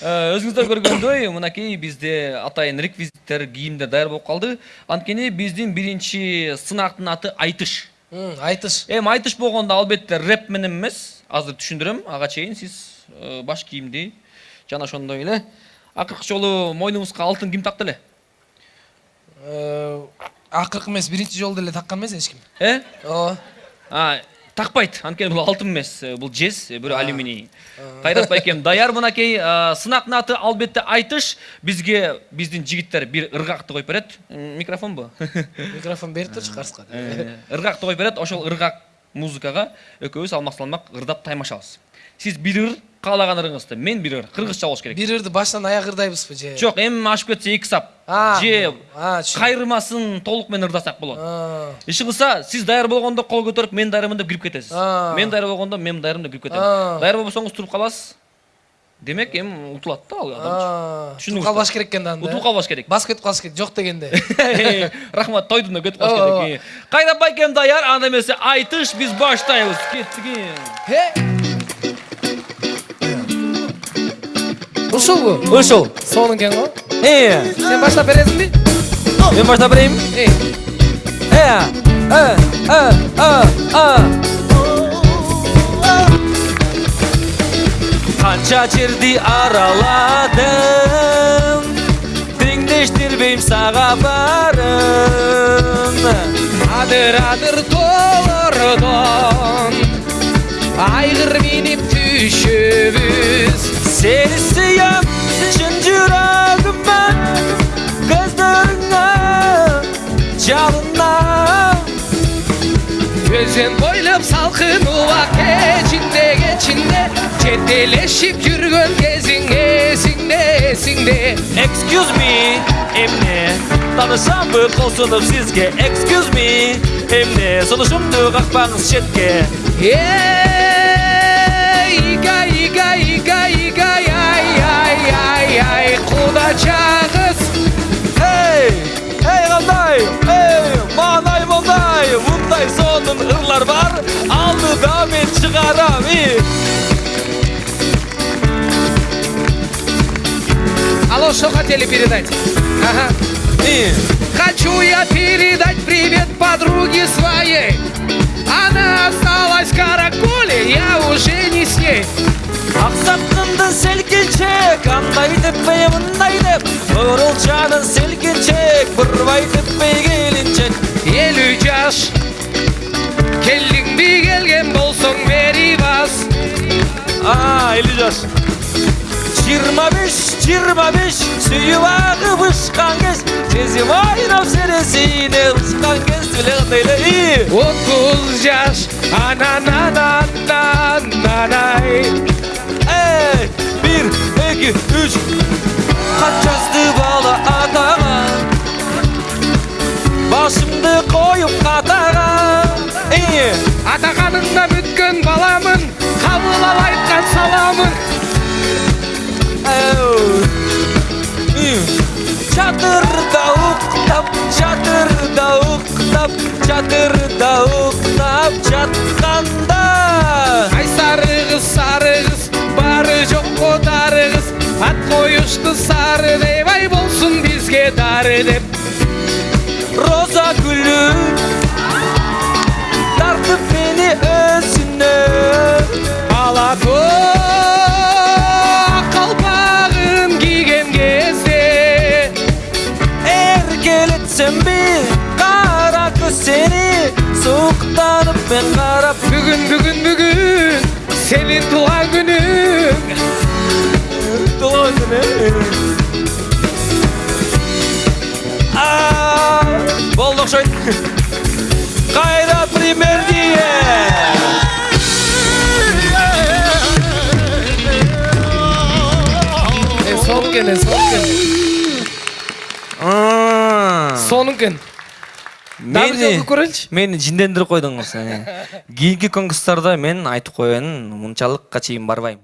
өзүңүздөр көргөндөй мынакей бизде атайын реквизиттер кийимдер даяр болуп калды анткени биздин биринчи сынактын аты айтыш. Айтыш. Эми айтыш болгондо албетте рэп менен эмес азыр түшүндүрөм ага чейин сиз э, баш кийимди жана ошондой эле акыркы жолу мойнуңузга алтын ким такты эле? Э, акыркы эмес биринчи жолу деле таккан эмес эч ким. Э? Ооба А, такпайт анткени бул алтын эмес э, бул жез бирөө алюминий. Кайрат байкем даяр мынакей э, сынактын аты албетте айтыш бизге биздин жигиттер бир ыргакты коюп берет М, микрофонбу микрофон берип турчу карска Э, ыргакты коюп берет ошол ыргак музыкага экөөбүз алмак салмак ырдап таймашабыз сиз бир ыр каалаган ырыңызды мен бир ыр кыргызча болуш керек. Бир ырды баштан аяк ырдайбызбы же жок эми ашып кетсе эки сап же кайрымасын толук менен ырдасак болот. Иши кылса сиз даяр болгондо кол көтөрүп мен даярмын деп кирип кетесиз мен даяр болгондо мен даярмын деп кирип кетем даяр болбосоңуз туруп каласыз демек эми утулат да ал адамчы Түшүндүңүз утуп калбаш керек экен да анда. Утулуп калбаш керек. Басып кетип калыш керек жок дегенде. Рахмат тойдун да кетип калыш керек. Кайда байкем даяр анда эмесе айтыш биз баштайбыз. Кеттик Хе! ушулбу ушул. Сонун экен го. Э. Сен баштап бересиңби мен баштап берейин. Канча жерди араладым теңдештирбейм сага барын адыр адыр тоолордон айгыр минип Gözüm boylum salkın uvak içinde geçinde. Çeteleşip yürgün gezin esinde esinde Excuse me emne Tanışan bir qoşulub sizge. Excuse me emne Sunuşumdu qaqbanız şetke Ey iga iga iga iga ay ay ay ay. Kudacak Алдыда мен чыгарам и алло что хотели передать ага и Хочу я передать привет подруге своей Она осталась в каракуле, я уже не с ней Ақсаққындың селкеншек Андай деппей мындай деп Бурылчаның селкеншек Бұрбай деппей келіншек Елу жаш Келдиңби келген болсоң бери бас А, елу жаш жиырма беш жиырма беш сүйіп ағып ұшқан кез сезім ойнап сенесіне ұшқан кез біле қандай эле отуз жаш анананананай и атағаныңнан өткен баламын қабыл ал айтқан саламын. Çadırda uktap, çadırda uktap, çadırda uktap çatkanda ай сары қыз сары қыз бары жоқ қотары қыз ат қойышты сары деп ай болсын бізге дары деп. Roza gülü Ben karap бүгін бүгін бүгін сенің туған күнің günü Aa, Болдық шойт Қайрат пример диye е соның жолку көрөлүчү мени жиндендирип койдуңуз кийинки конкурстарда мен айтып коеюн мынчалыкка чейин барбайм